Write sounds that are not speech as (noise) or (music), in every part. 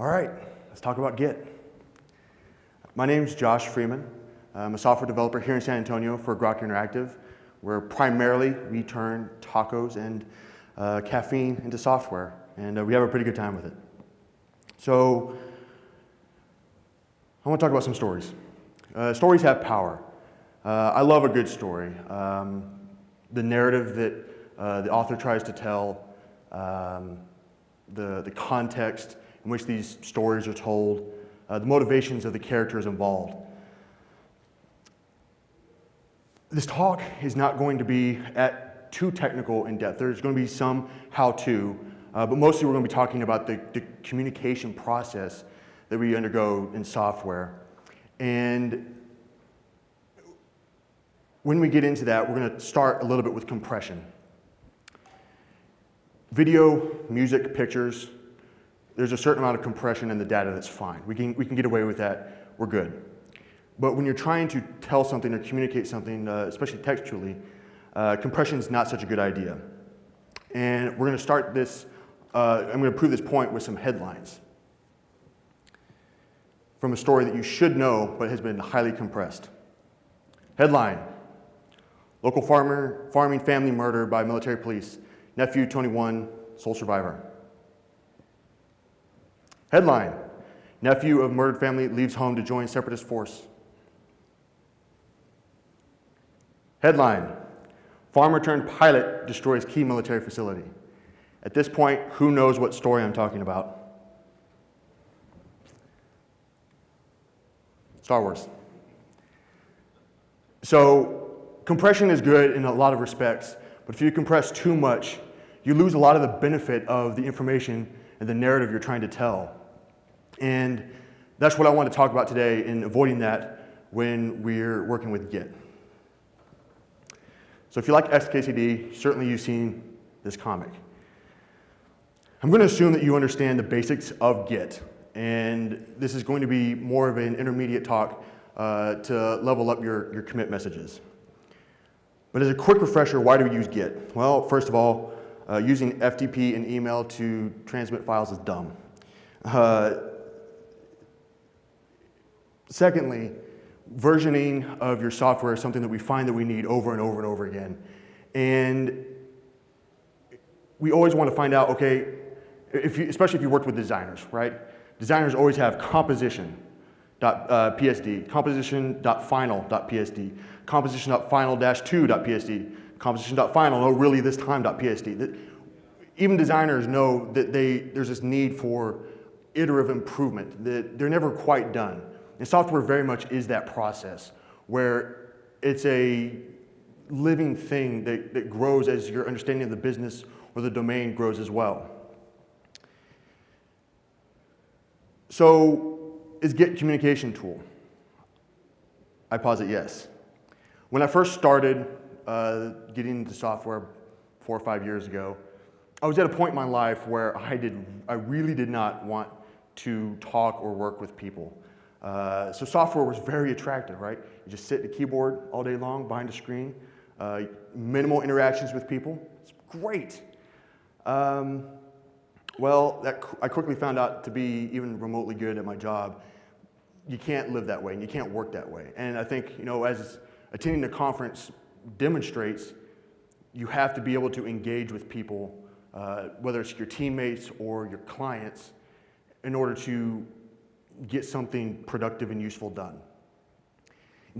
All right, let's talk about Git. My name is Josh Freeman. I'm a software developer here in San Antonio for Grok Interactive, where primarily we turn tacos and uh, caffeine into software, and uh, we have a pretty good time with it. So I want to talk about some stories. Uh, stories have power. Uh, I love a good story. Um, the narrative that uh, the author tries to tell, um, the, the context in which these stories are told, uh, the motivations of the characters involved. This talk is not going to be at too technical in depth. There's going to be some how-to, uh, but mostly we're going to be talking about the, the communication process that we undergo in software. And when we get into that, we're going to start a little bit with compression. Video, music, pictures, there's a certain amount of compression in the data that's fine. We can, we can get away with that, we're good. But when you're trying to tell something or communicate something, uh, especially textually, uh, compression is not such a good idea. And we're going to start this, uh, I'm going to prove this point with some headlines from a story that you should know but has been highly compressed. Headline, local farmer, farming family murdered by military police, nephew 21, sole survivor. Headline, nephew of murdered family leaves home to join separatist force. Headline, farmer turned pilot destroys key military facility. At this point, who knows what story I'm talking about? Star Wars. So compression is good in a lot of respects, but if you compress too much, you lose a lot of the benefit of the information and the narrative you're trying to tell. And that's what I want to talk about today in avoiding that when we're working with Git. So if you like XKCD, certainly you've seen this comic. I'm going to assume that you understand the basics of Git, and this is going to be more of an intermediate talk uh, to level up your, your commit messages. But as a quick refresher, why do we use Git? Well, first of all, uh, using FTP and email to transmit files is dumb. Uh, secondly, versioning of your software is something that we find that we need over and over and over again. And we always want to find out, okay, if you, especially if you worked with designers, right? Designers always have composition.psd, uh, composition.final.psd, composition.final-2.psd, composition.final, no really this time.psd. Even designers know that they, there's this need for iterative improvement, that they're never quite done. And software very much is that process where it's a living thing that, that grows as your understanding of the business or the domain grows as well. So is Git communication tool? I posit yes. When I first started uh, getting into software four or five years ago, I was at a point in my life where I, did, I really did not want to talk or work with people. Uh, so software was very attractive, right? You just sit at a keyboard all day long behind a screen, uh, minimal interactions with people. It's great. Um, well, that, I quickly found out to be even remotely good at my job. You can't live that way and you can't work that way. And I think, you know, as attending the conference demonstrates, you have to be able to engage with people, uh, whether it's your teammates or your clients, in order to get something productive and useful done.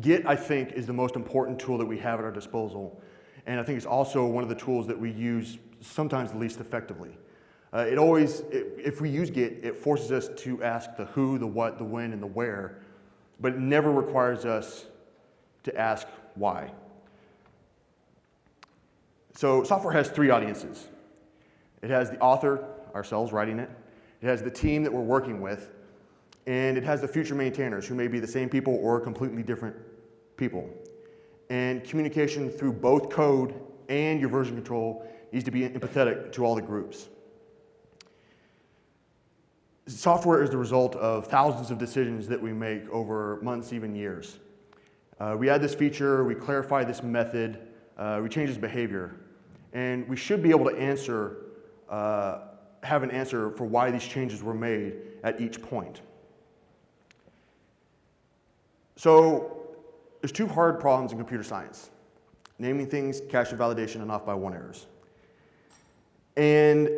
Git, I think, is the most important tool that we have at our disposal. And I think it's also one of the tools that we use sometimes the least effectively. Uh, it always, it, if we use Git, it forces us to ask the who, the what, the when, and the where, but it never requires us to ask why. So software has three audiences. It has the author, ourselves writing it. It has the team that we're working with, and it has the future maintainers who may be the same people or completely different people. And communication through both code and your version control needs to be empathetic to all the groups. Software is the result of thousands of decisions that we make over months, even years. Uh, we add this feature, we clarify this method, uh, we change this behavior, and we should be able to answer uh, have an answer for why these changes were made at each point. So there's two hard problems in computer science. Naming things, cache validation, and off by one errors. And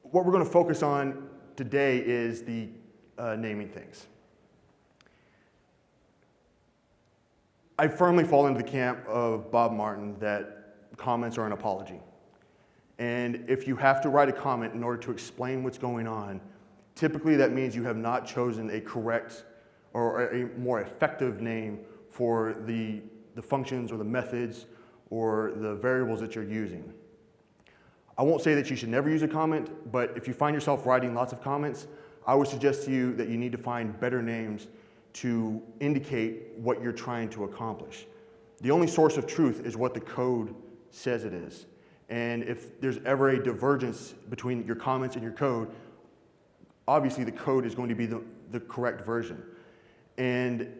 what we're going to focus on today is the uh, naming things. I firmly fall into the camp of Bob Martin that comments are an apology. And if you have to write a comment in order to explain what's going on, typically that means you have not chosen a correct or a more effective name for the, the functions or the methods or the variables that you're using. I won't say that you should never use a comment, but if you find yourself writing lots of comments, I would suggest to you that you need to find better names to indicate what you're trying to accomplish. The only source of truth is what the code says it is. And if there's ever a divergence between your comments and your code, obviously the code is going to be the, the correct version. And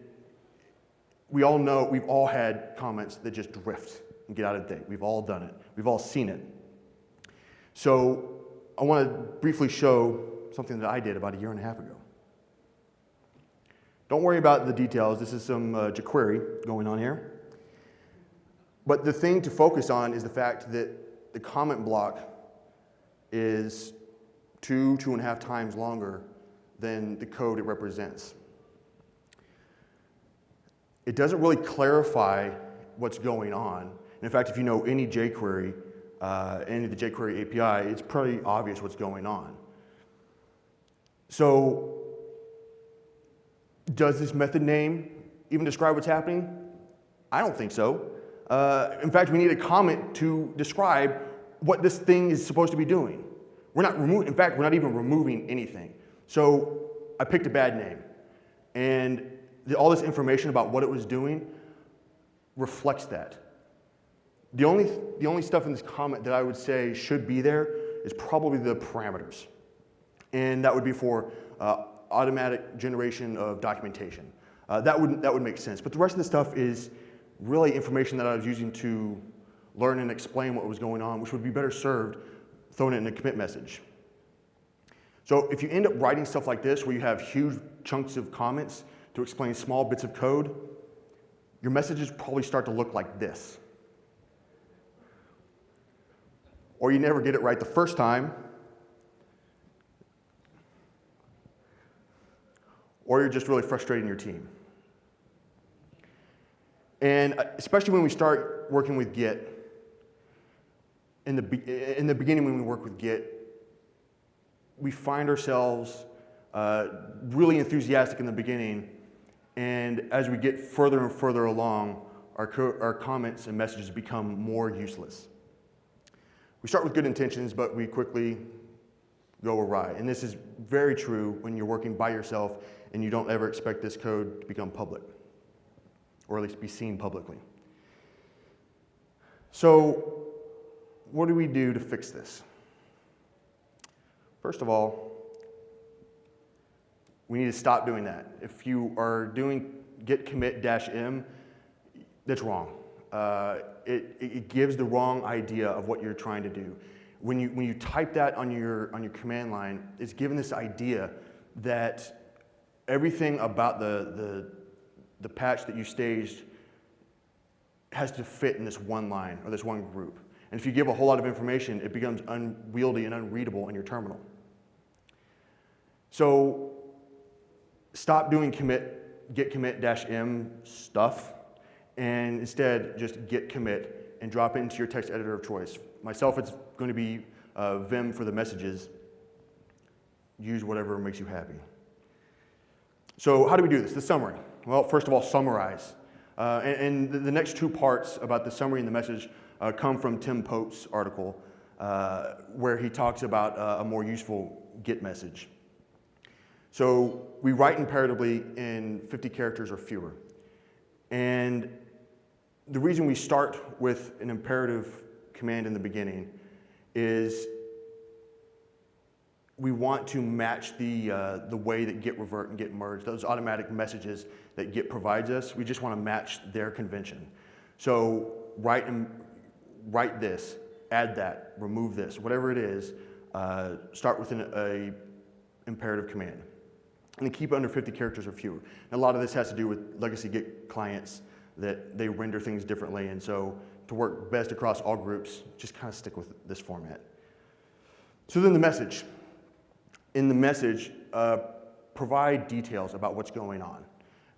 we all know, we've all had comments that just drift and get out of date. We've all done it. We've all seen it. So I want to briefly show something that I did about a year and a half ago. Don't worry about the details. This is some uh, jQuery going on here. But the thing to focus on is the fact that the comment block is two, two and a half times longer than the code it represents. It doesn't really clarify what's going on. And in fact, if you know any jQuery, uh, any of the jQuery API, it's pretty obvious what's going on. So does this method name even describe what's happening? I don't think so. Uh, in fact, we need a comment to describe what this thing is supposed to be doing. We're not removing, in fact, we're not even removing anything. So I picked a bad name. And the, all this information about what it was doing reflects that. The only, the only stuff in this comment that I would say should be there is probably the parameters. And that would be for uh, automatic generation of documentation. Uh, that, would, that would make sense. But the rest of the stuff is really information that I was using to learn and explain what was going on, which would be better served throwing it in a commit message. So if you end up writing stuff like this, where you have huge chunks of comments to explain small bits of code, your messages probably start to look like this. or you never get it right the first time, or you're just really frustrating your team. And uh, especially when we start working with Git, in the, in the beginning when we work with Git, we find ourselves uh, really enthusiastic in the beginning, and as we get further and further along, our, our comments and messages become more useless. We start with good intentions, but we quickly go awry. And this is very true when you're working by yourself and you don't ever expect this code to become public, or at least be seen publicly. So what do we do to fix this? First of all, we need to stop doing that. If you are doing git commit dash m, that's wrong uh, it, it gives the wrong idea of what you're trying to do. When you, when you type that on your, on your command line, it's given this idea that everything about the, the, the patch that you staged has to fit in this one line or this one group. And if you give a whole lot of information, it becomes unwieldy and unreadable in your terminal. So stop doing commit, git commit dash m stuff and instead just git commit and drop it into your text editor of choice. Myself, it's going to be uh, Vim for the messages. Use whatever makes you happy. So how do we do this? The summary. Well, first of all, summarize. Uh, and, and, the next two parts about the summary and the message uh, come from Tim Pope's article, uh, where he talks about uh, a more useful Git message. So we write imperatively in 50 characters or fewer. And the reason we start with an imperative command in the beginning is we want to match the, uh, the way that git revert and git merge, those automatic messages that git provides us, we just want to match their convention. So write, write this, add that, remove this, whatever it is, uh, start with an a imperative command. And keep it under 50 characters or fewer. And a lot of this has to do with legacy Git clients that they render things differently. And so to work best across all groups, just kind of stick with this format. So then the message. In the message, uh, provide details about what's going on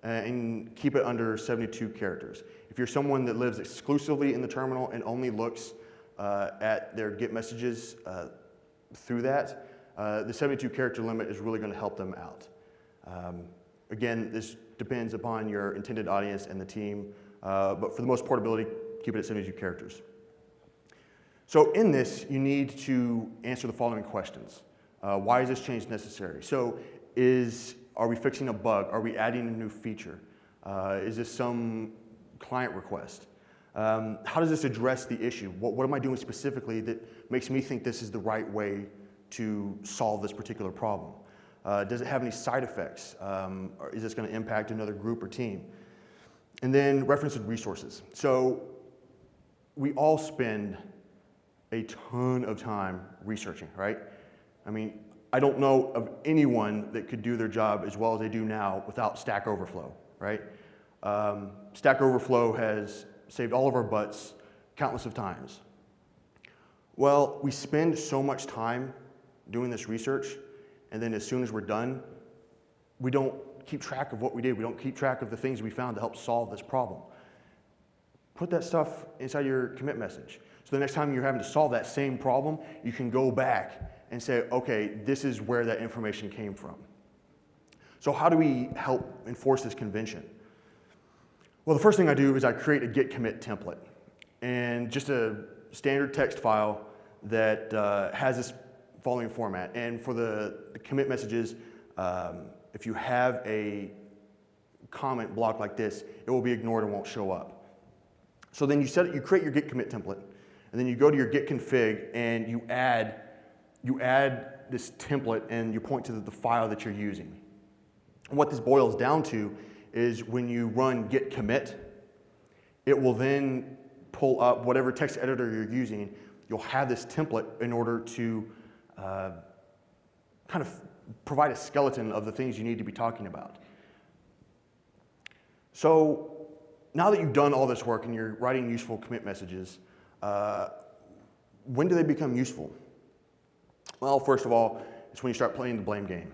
uh, and keep it under 72 characters. If you're someone that lives exclusively in the terminal and only looks uh, at their Git messages uh, through that, uh, the 72 character limit is really going to help them out. Um, again, this depends upon your intended audience and the team, uh, but for the most portability, keep it at 72 characters. So in this, you need to answer the following questions. Uh, why is this change necessary? So is, are we fixing a bug? Are we adding a new feature? Uh, is this some client request? Um, how does this address the issue? What, what am I doing specifically that makes me think this is the right way to solve this particular problem? Uh, does it have any side effects? Um, is this going to impact another group or team? And then reference resources. So we all spend a ton of time researching, right? I mean, I don't know of anyone that could do their job as well as they do now without Stack Overflow, right? Um, Stack Overflow has saved all of our butts countless of times. Well, we spend so much time doing this research, and then as soon as we're done, we don't keep track of what we did. We don't keep track of the things we found to help solve this problem. Put that stuff inside your commit message. So the next time you're having to solve that same problem, you can go back and say, okay, this is where that information came from. So how do we help enforce this convention? Well, the first thing I do is I create a git commit template and just a standard text file that uh, has this following format. And for the, the commit messages, um, if you have a comment block like this, it will be ignored and won't show up. So then you set it, you create your git commit template, and then you go to your git config and you add you add this template and you point to the, the file that you're using. And what this boils down to is when you run git commit, it will then pull up whatever text editor you're using. You'll have this template in order to uh, kind of provide a skeleton of the things you need to be talking about. So now that you've done all this work and you're writing useful commit messages, uh, when do they become useful? Well, first of all, it's when you start playing the blame game.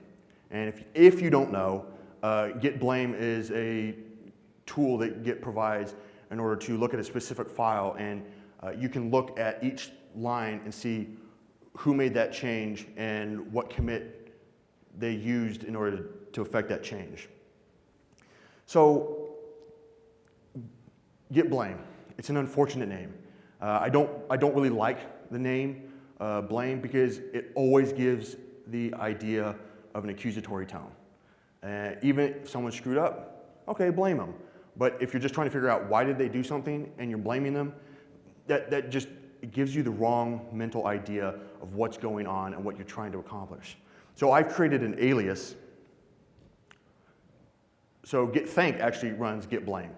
And if, if you don't know, uh, Git blame is a tool that Git provides in order to look at a specific file and uh, you can look at each line and see who made that change and what commit they used in order to affect that change. So Git blame, it's an unfortunate name. Uh, I, don't, I don't really like the name uh, blame because it always gives the idea of an accusatory tone. Uh, even if someone screwed up, okay, blame them. But if you're just trying to figure out why did they do something and you're blaming them, that, that just gives you the wrong mental idea of what's going on and what you're trying to accomplish. So I've created an alias. So git thank actually runs git blame.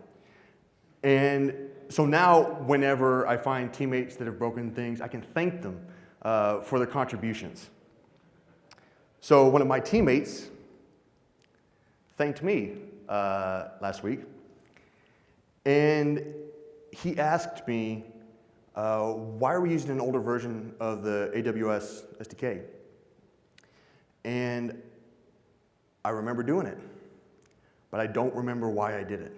And so now whenever I find teammates that have broken things, I can thank them uh, for their contributions. So one of my teammates thanked me uh, last week, and he asked me, uh, why are we using an older version of the AWS SDK? And I remember doing it, but I don't remember why I did it.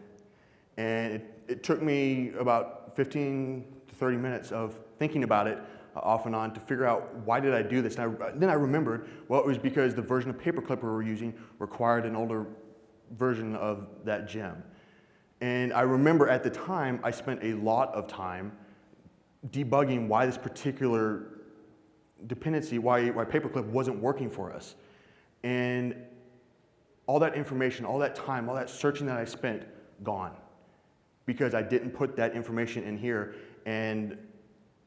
And it, it took me about 15 to 30 minutes of thinking about it off and on to figure out why did I do this. And I, then I remembered, well, it was because the version of Paperclip we were using required an older version of that gem. And I remember at the time, I spent a lot of time debugging why this particular dependency, why, why Paperclip wasn't working for us. And all that information, all that time, all that searching that I spent, gone. Because I didn't put that information in here. And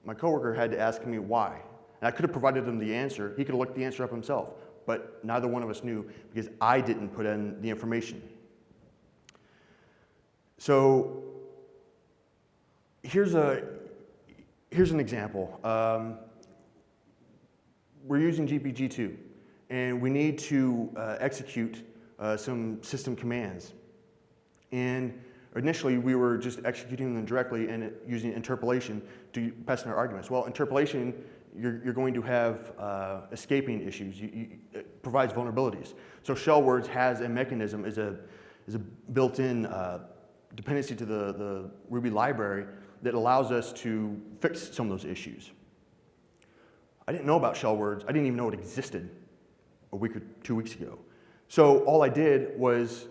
my coworker had to ask me why. And I could have provided him the answer. He could have looked the answer up himself, but neither one of us knew because I didn't put in the information. So here's, a, here's an example. Um, we're using GPG2 and we need to uh, execute uh, some system commands. And initially we were just executing them directly and using interpolation to pass in our arguments. Well, interpolation, you're, you're going to have uh, escaping issues. You, you, it provides vulnerabilities. So shellwords has a mechanism, is a, is a built-in uh, dependency to the, the Ruby library that allows us to fix some of those issues. I didn't know about shell words. I didn't even know it existed a week or two weeks ago. So all I did was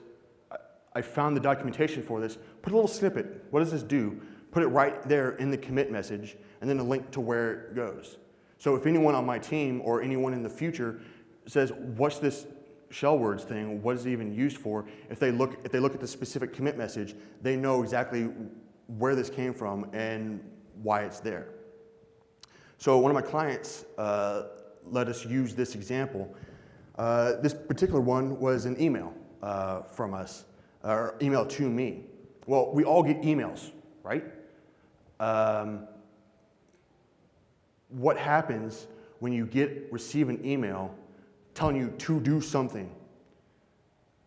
I found the documentation for this, put a little snippet. What does this do? Put it right there in the commit message and then a link to where it goes. So if anyone on my team or anyone in the future says, what's this shell words thing, what is it even used for? If they look, if they look at the specific commit message, they know exactly where this came from and why it's there. So one of my clients uh, let us use this example. Uh, this particular one was an email uh, from us, or email to me. Well, we all get emails, right? Um, what happens when you get receive an email telling you to do something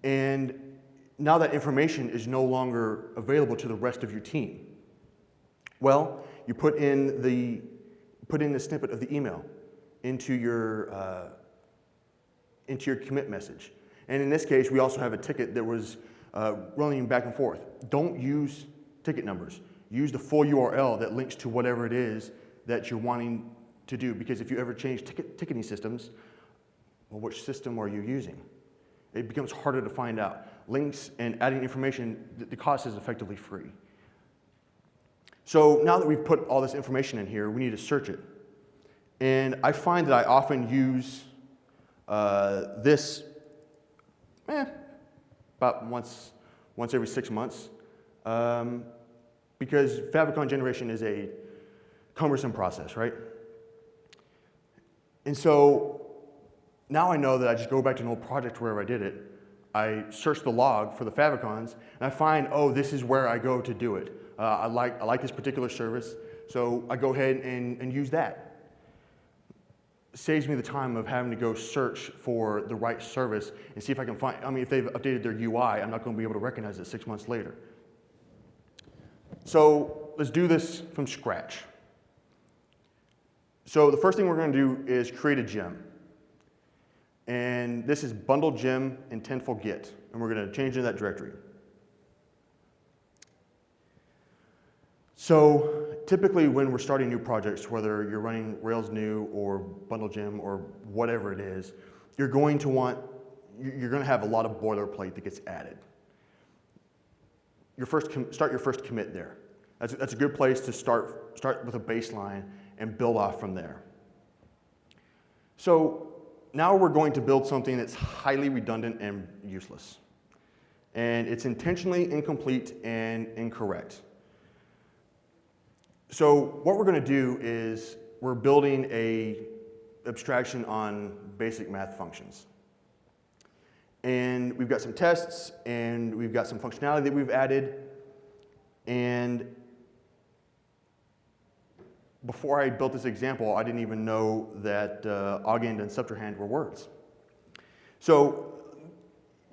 and now that information is no longer available to the rest of your team? Well, you put in the put in the snippet of the email into your, uh, into your commit message. And in this case, we also have a ticket that was uh, running back and forth. Don't use ticket numbers. Use the full URL that links to whatever it is that you're wanting to do. Because if you ever change ticket, ticketing systems, well, which system are you using? It becomes harder to find out. Links and adding information, the cost is effectively free. So now that we've put all this information in here, we need to search it. And I find that I often use uh, this eh, about once, once every six months um, because favicon generation is a cumbersome process, right? And so now I know that I just go back to an old project wherever I did it. I search the log for the favicons, and I find, oh, this is where I go to do it. Uh, I, like, I like this particular service, so I go ahead and, and use that. Saves me the time of having to go search for the right service and see if I can find, I mean, if they've updated their UI, I'm not going to be able to recognize it six months later. So let's do this from scratch. So the first thing we're going to do is create a gem. And this is bundle gem intentful git. And we're going to change into that directory. So typically when we're starting new projects, whether you're running Rails new or Bundle Gem or whatever it is, you're going to want, you're going to have a lot of boilerplate that gets added. Your first start your first commit there. That's, that's a good place to start, start with a baseline and build off from there. So now we're going to build something that's highly redundant and useless. And it's intentionally incomplete and incorrect. So what we're going to do is we're building a abstraction on basic math functions. And we've got some tests and we've got some functionality that we've added. And before I built this example, I didn't even know that uh, augend and subtrahend were words. So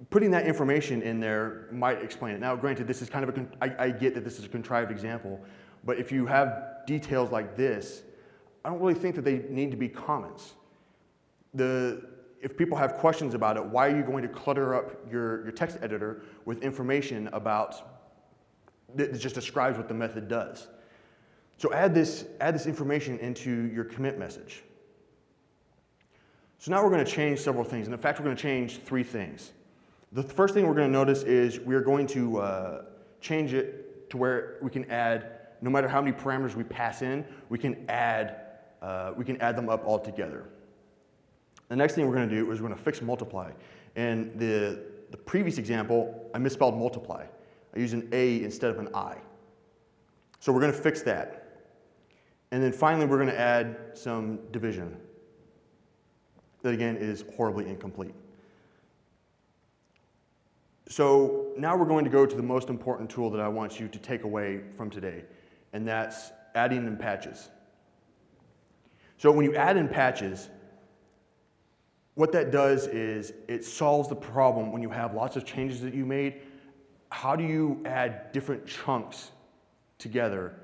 putting that information in there might explain it. Now, granted, this is kind of a, I, I get that this is a contrived example, but if you have details like this, I don't really think that they need to be comments. The, if people have questions about it, why are you going to clutter up your, your text editor with information about that just describes what the method does? So add this, add this information into your commit message. So now we're going to change several things. And in fact, we're going to change three things. The first thing we're going to notice is we're going to uh, change it to where we can add no matter how many parameters we pass in, we can add, uh, we can add them up all together. The next thing we're going to do is we're going to fix multiply. And the, the previous example, I misspelled multiply. I used an A instead of an I. So we're going to fix that. And then finally, we're going to add some division. That again is horribly incomplete. So now we're going to go to the most important tool that I want you to take away from today, and that's adding in patches. So when you add in patches, what that does is it solves the problem when you have lots of changes that you made. How do you add different chunks together?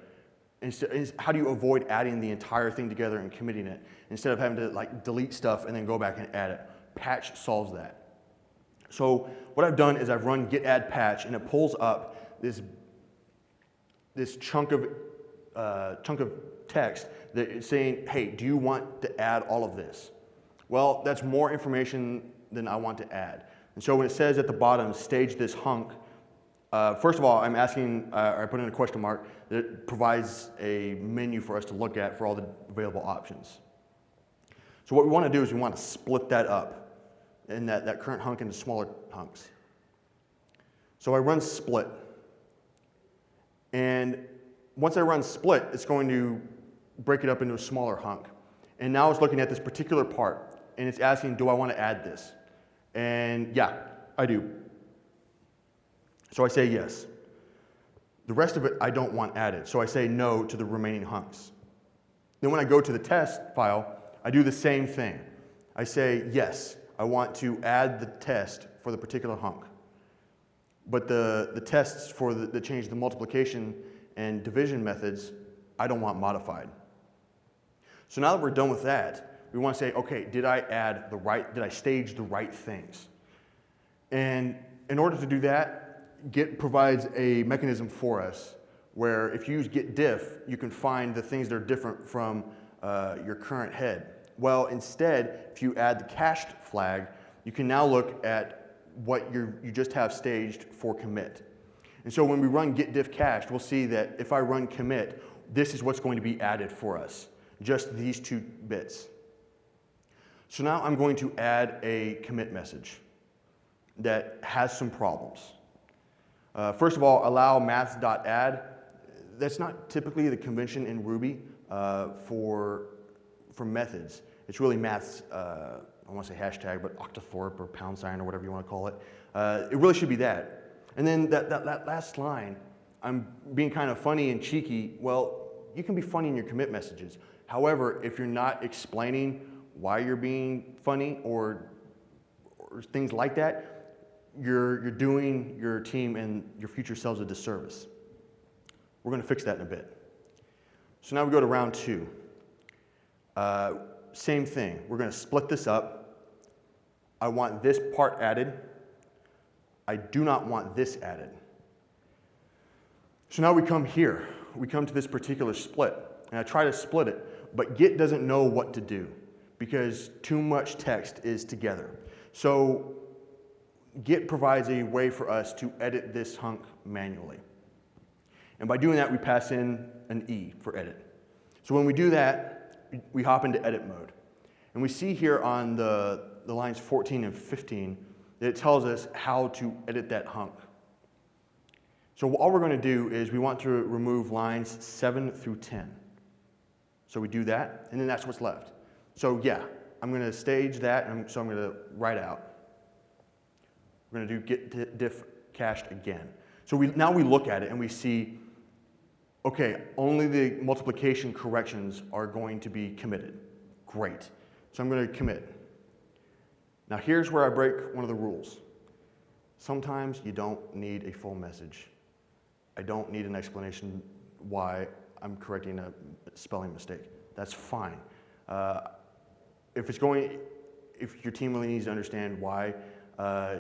Instead, how do you avoid adding the entire thing together and committing it instead of having to like delete stuff and then go back and add it? Patch solves that. So what I've done is I've run git add patch and it pulls up this, this chunk of, uh, chunk of text that is saying, hey, do you want to add all of this? Well, that's more information than I want to add. And so when it says at the bottom, stage this hunk, uh, first of all, I'm asking, uh, I put in a question mark that provides a menu for us to look at for all the available options. So what we want to do is we want to split that up and that, that current hunk into smaller hunks. So I run split. And once I run split, it's going to break it up into a smaller hunk. And now it's looking at this particular part, and it's asking, do I want to add this? And yeah, I do. So I say yes. The rest of it I don't want added, so I say no to the remaining hunks. Then when I go to the test file, I do the same thing. I say yes, I want to add the test for the particular hunk. But the, the tests for the, the change the multiplication and division methods, I don't want modified. So now that we're done with that, we want to say, okay, did I add the right, did I stage the right things? And in order to do that, Git provides a mechanism for us where if you use git diff, you can find the things that are different from uh, your current head. Well, instead, if you add the cached flag, you can now look at what you you just have staged for commit. And so when we run git diff cached, we'll see that if I run commit, this is what's going to be added for us, just these two bits. So now I'm going to add a commit message that has some problems. Uh, first of all, allow maths.add. That's not typically the convention in Ruby uh, for, for methods. It's really maths, uh, I want to say hashtag, but octothorpe or pound sign or whatever you want to call it. Uh, it really should be that. And then that, that, that last line, I'm being kind of funny and cheeky. Well, you can be funny in your commit messages. However, if you're not explaining why you're being funny or, or things like that, you're, you're doing your team and your future selves a disservice. We're going to fix that in a bit. So now we go to round two. Uh, same thing. We're going to split this up. I want this part added. I do not want this added. So now we come here. We come to this particular split. And I try to split it, but Git doesn't know what to do because too much text is together. So Git provides a way for us to edit this hunk manually. And by doing that, we pass in an E for edit. So when we do that, we hop into edit mode. And we see here on the, the lines 14 and 15 that it tells us how to edit that hunk. So all we're going to do is we want to remove lines 7 through 10. So we do that, and then that's what's left. So yeah, I'm going to stage that, and so I'm going to write out. We're going to do git diff cached again. So we, now we look at it and we see okay, only the multiplication corrections are going to be committed. Great. So I'm going to commit. Now here's where I break one of the rules. Sometimes you don't need a full message. I don't need an explanation why I'm correcting a spelling mistake. That's fine. Uh, if it's going, if your team really needs to understand why uh,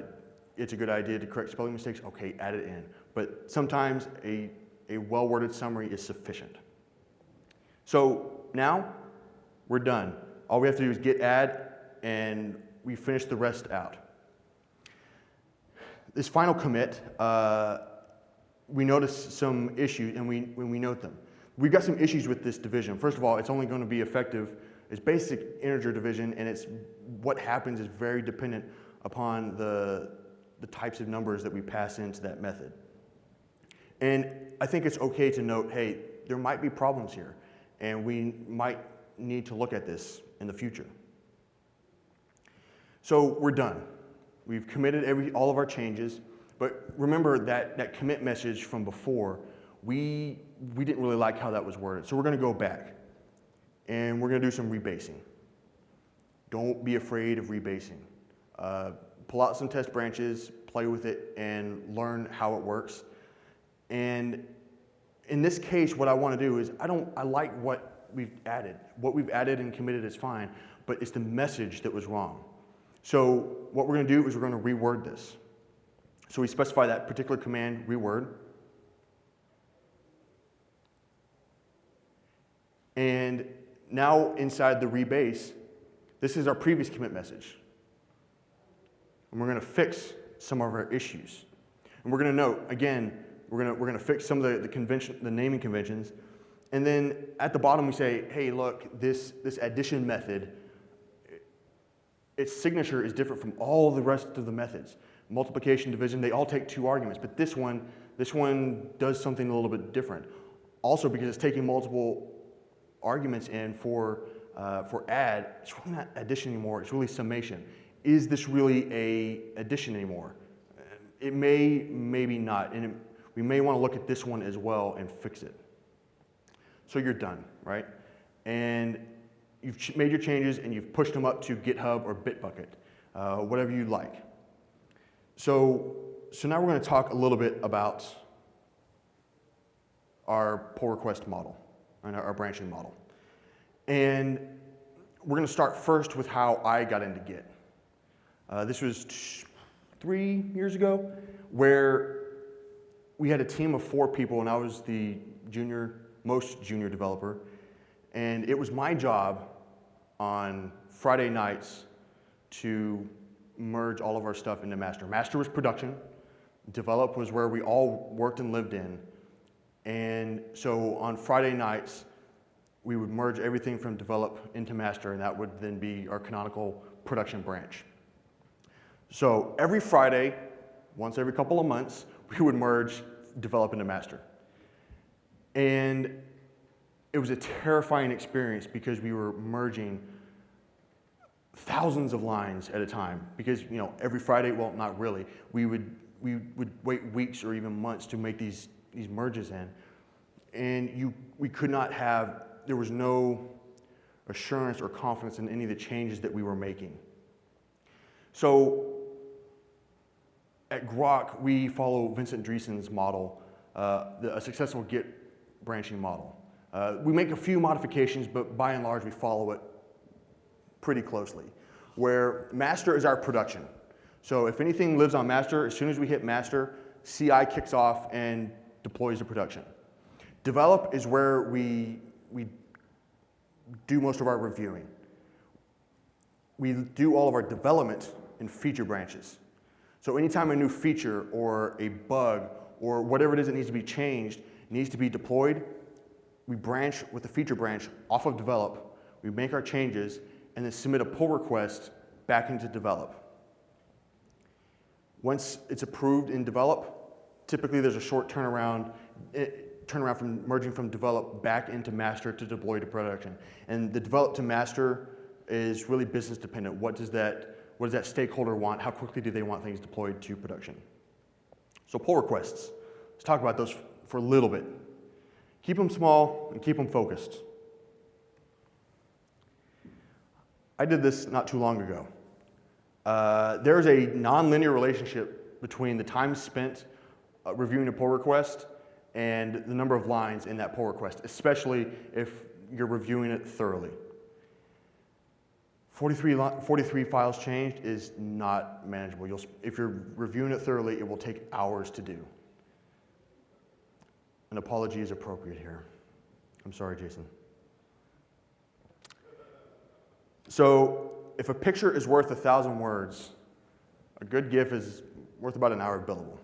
it's a good idea to correct spelling mistakes, okay, add it in. But sometimes a a well-worded summary is sufficient. So now we're done. All we have to do is git add and we finish the rest out. This final commit, uh, we notice some issues and we, when we note them. We've got some issues with this division. First of all, it's only going to be effective as basic integer division and it's what happens is very dependent upon the, the types of numbers that we pass into that method. And I think it's okay to note, hey, there might be problems here, and we might need to look at this in the future. So we're done. We've committed every, all of our changes, but remember that, that commit message from before, we, we didn't really like how that was worded. So we're gonna go back, and we're gonna do some rebasing. Don't be afraid of rebasing. Uh, pull out some test branches, play with it, and learn how it works. And in this case, what I want to do is I don't I like what we've added. What we've added and committed is fine, but it's the message that was wrong. So what we're going to do is we're going to reword this. So we specify that particular command, reword. And now inside the rebase, this is our previous commit message. And we're going to fix some of our issues. And we're going to note, again, we're going to, we're to fix some of the, the, convention, the naming conventions. And then at the bottom, we say, hey, look, this, this addition method, its signature is different from all the rest of the methods. Multiplication, division, they all take two arguments. But this one, this one does something a little bit different. Also because it's taking multiple arguments in for, uh, for add, it's really not addition anymore, it's really summation. Is this really a addition anymore? It may, maybe not, and it, we may want to look at this one as well and fix it. So you're done, right? And you've made your changes and you've pushed them up to GitHub or Bitbucket, uh, whatever you like. So, so now we're going to talk a little bit about our pull request model and our, our branching model. And we're going to start first with how I got into Git. Uh, this was three years ago, where we had a team of four people, and I was the junior, most junior developer. And it was my job on Friday nights to merge all of our stuff into master. Master was production, develop was where we all worked and lived in. And so on Friday nights, we would merge everything from develop into master, and that would then be our canonical production branch. So every Friday, once every couple of months, (laughs) we would merge develop into master. And it was a terrifying experience because we were merging thousands of lines at a time because you know every Friday, well not really, we would we would wait weeks or even months to make these these merges in. And you we could not have there was no assurance or confidence in any of the changes that we were making. So at Grok, we follow Vincent Driessen's model, uh, the, a successful Git branching model. Uh, we make a few modifications, but by and large, we follow it pretty closely, where master is our production. So if anything lives on master, as soon as we hit master, CI kicks off and deploys to production. Develop is where we, we do most of our reviewing. We do all of our development in feature branches. So anytime a new feature or a bug or whatever it is that needs to be changed needs to be deployed, we branch with the feature branch off of develop, we make our changes, and then submit a pull request back into develop. Once it's approved in develop, typically there's a short turnaround, it, eh, turnaround from merging from develop back into master to deploy to production. And the develop to master is really business dependent. What does that what does that stakeholder want? How quickly do they want things deployed to production? So pull requests. Let's talk about those for a little bit. Keep them small and keep them focused. I did this not too long ago. Uh, there's a nonlinear relationship between the time spent uh, reviewing a pull request and the number of lines in that pull request, especially if you're reviewing it thoroughly. 43, 43 files changed is not manageable. You'll, if you're reviewing it thoroughly, it will take hours to do. An apology is appropriate here. I'm sorry, Jason. So if a picture is worth a thousand words, a good GIF is worth about an hour of billable.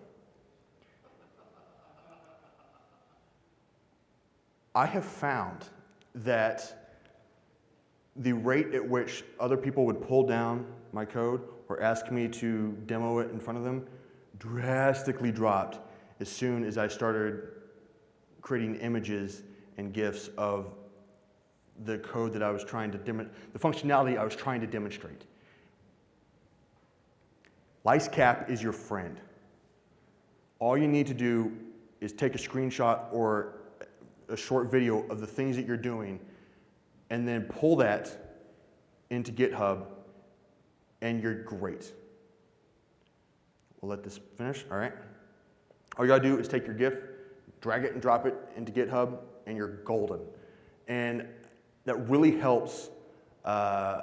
I have found that the rate at which other people would pull down my code or ask me to demo it in front of them drastically dropped as soon as I started creating images and GIFs of the code that I was trying to demonstrate, the functionality I was trying to demonstrate. LiceCap is your friend. All you need to do is take a screenshot or a short video of the things that you're doing and then pull that into GitHub and you're great. We'll let this finish, all right? All you gotta do is take your GIF, drag it and drop it into GitHub, and you're golden. And that really helps, uh,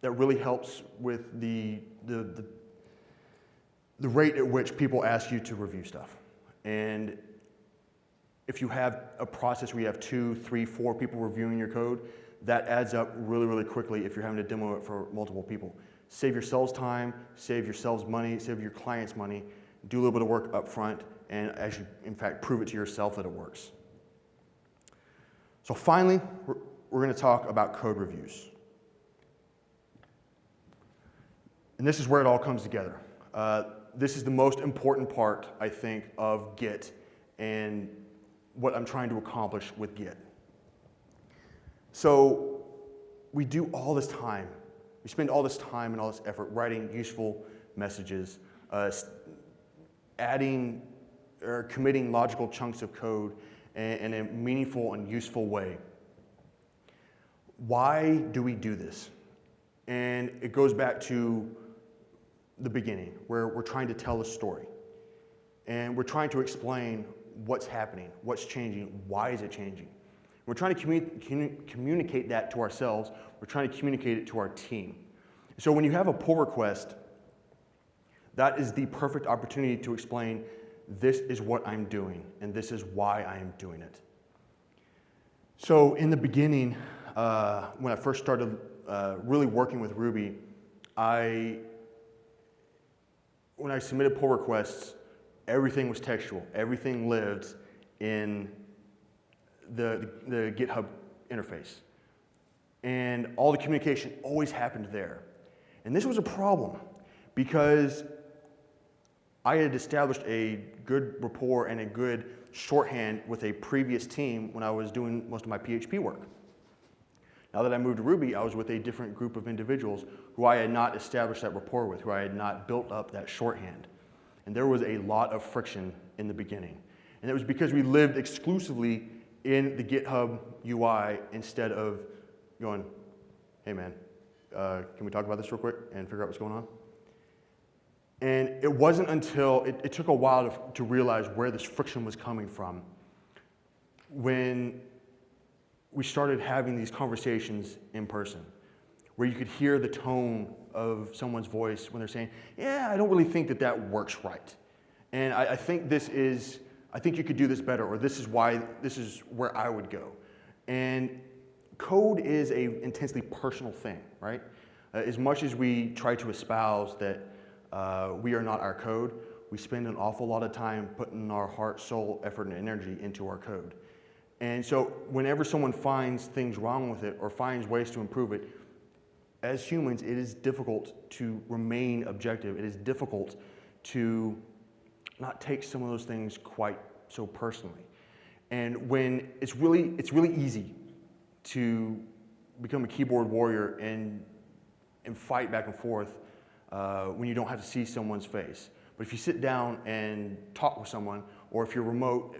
that really helps with the, the, the, the rate at which people ask you to review stuff. And if you have a process where you have two, three, four people reviewing your code, that adds up really, really quickly if you're having to demo it for multiple people. Save yourselves time, save yourselves money, save your clients money, do a little bit of work up front, and you, in fact, prove it to yourself that it works. So finally, we're, we're going to talk about code reviews. And this is where it all comes together. Uh, this is the most important part, I think, of Git and what I'm trying to accomplish with Git. So we do all this time. We spend all this time and all this effort writing useful messages, uh, adding or committing logical chunks of code in, in a meaningful and useful way. Why do we do this? And it goes back to the beginning, where we're trying to tell a story. And we're trying to explain what's happening, what's changing, why is it changing. We're trying to commu communicate that to ourselves. We're trying to communicate it to our team. So when you have a pull request, that is the perfect opportunity to explain this is what I'm doing and this is why I am doing it. So in the beginning, uh, when I first started uh, really working with Ruby, I, when I submitted pull requests, everything was textual. Everything lived in the, the GitHub interface. And all the communication always happened there. And this was a problem because I had established a good rapport and a good shorthand with a previous team when I was doing most of my PHP work. Now that I moved to Ruby, I was with a different group of individuals who I had not established that rapport with, who I had not built up that shorthand. And there was a lot of friction in the beginning. And it was because we lived exclusively in the GitHub UI instead of going, hey man, uh, can we talk about this real quick and figure out what's going on? And it wasn't until, it, it took a while to, to realize where this friction was coming from when we started having these conversations in person, where you could hear the tone of someone's voice when they're saying, yeah, I don't really think that that works right. And I, I think this is, I think you could do this better, or this is why, this is where I would go. And code is a intensely personal thing, right? Uh, as much as we try to espouse that uh, we are not our code, we spend an awful lot of time putting our heart, soul, effort, and energy into our code. And so whenever someone finds things wrong with it or finds ways to improve it, as humans, it is difficult to remain objective. It is difficult to not take some of those things quite so personally. And when it's really, it's really easy to become a keyboard warrior and, and fight back and forth uh, when you don't have to see someone's face. But if you sit down and talk with someone, or if you're remote,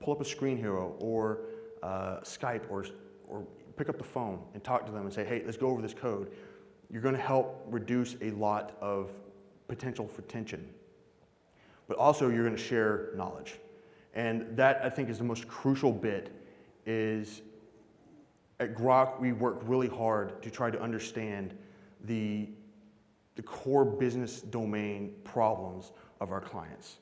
pull up a Screenhero or uh, Skype or, or pick up the phone and talk to them and say, hey, let's go over this code. You're going to help reduce a lot of potential for tension but also you're going to share knowledge. And that, I think, is the most crucial bit is at Grok, we work really hard to try to understand the, the core business domain problems of our clients.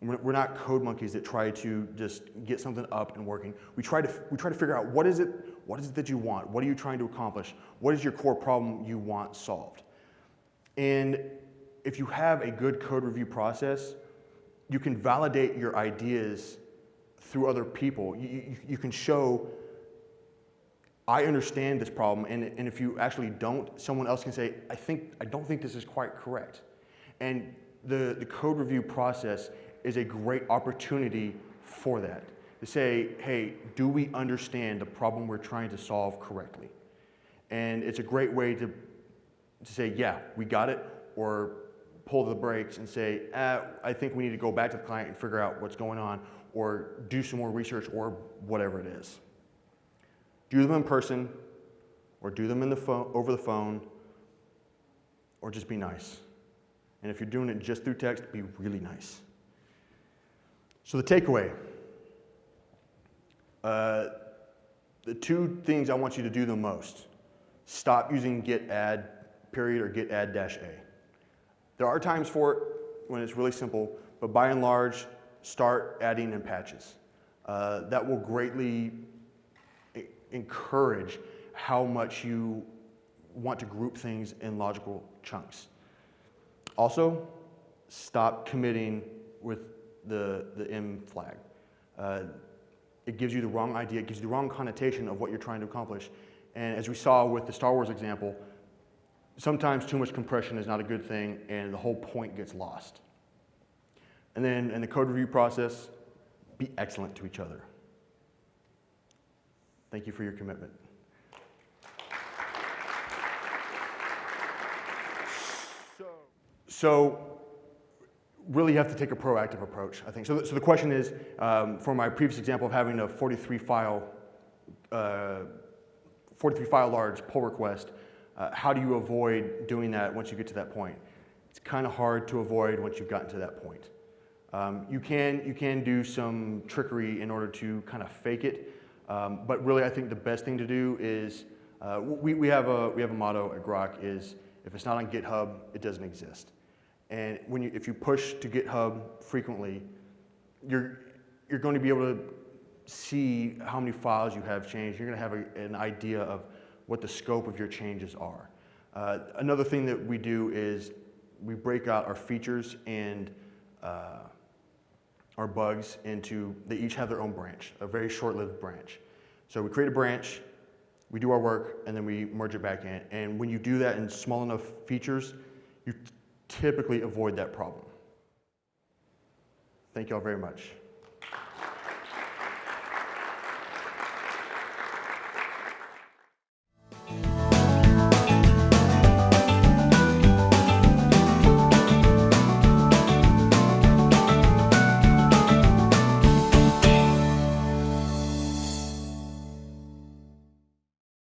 We're not code monkeys that try to just get something up and working. We try to, we try to figure out what is, it, what is it that you want? What are you trying to accomplish? What is your core problem you want solved? And if you have a good code review process, you can validate your ideas through other people. You, you, you, can show, I understand this problem, and, and if you actually don't, someone else can say, I, think, I don't think this is quite correct. And the, the code review process is a great opportunity for that. To say, hey, do we understand the problem we're trying to solve correctly? And it's a great way to, to say, yeah, we got it, or pull the brakes and say, ah, I think we need to go back to the client and figure out what's going on or do some more research or whatever it is. Do them in person or do them in the phone, over the phone or just be nice. And if you're doing it just through text, be really nice. So the takeaway, uh, the two things I want you to do the most, stop using git add period or git add dash a. There are times for it when it's really simple, but by and large, start adding in patches. Uh, that will greatly encourage how much you want to group things in logical chunks. Also, stop committing with the, the M flag. Uh, it gives you the wrong idea, it gives you the wrong connotation of what you're trying to accomplish. And as we saw with the Star Wars example, sometimes too much compression is not a good thing and the whole point gets lost. And then in the code review process, be excellent to each other. Thank you for your commitment. So, really have to take a proactive approach, I think. So, so the question is, um, for my previous example of having a 43 file, uh, 43 file large pull request, uh, how do you avoid doing that once you get to that point? It's kind of hard to avoid once you've gotten to that point. Um, you, can, you can do some trickery in order to kind of fake it, um, but really I think the best thing to do is, uh, we, we, have a, we have a motto at Grok is, if it's not on GitHub, it doesn't exist. And when you, if you push to GitHub frequently, you're, you're going to be able to see how many files you have changed. You're going to have a, an idea of what the scope of your changes are. Uh, another thing that we do is we break out our features and uh, our bugs into, they each have their own branch, a very short-lived branch. So we create a branch, we do our work, and then we merge it back in. And when you do that in small enough features, you typically avoid that problem. Thank you all very much.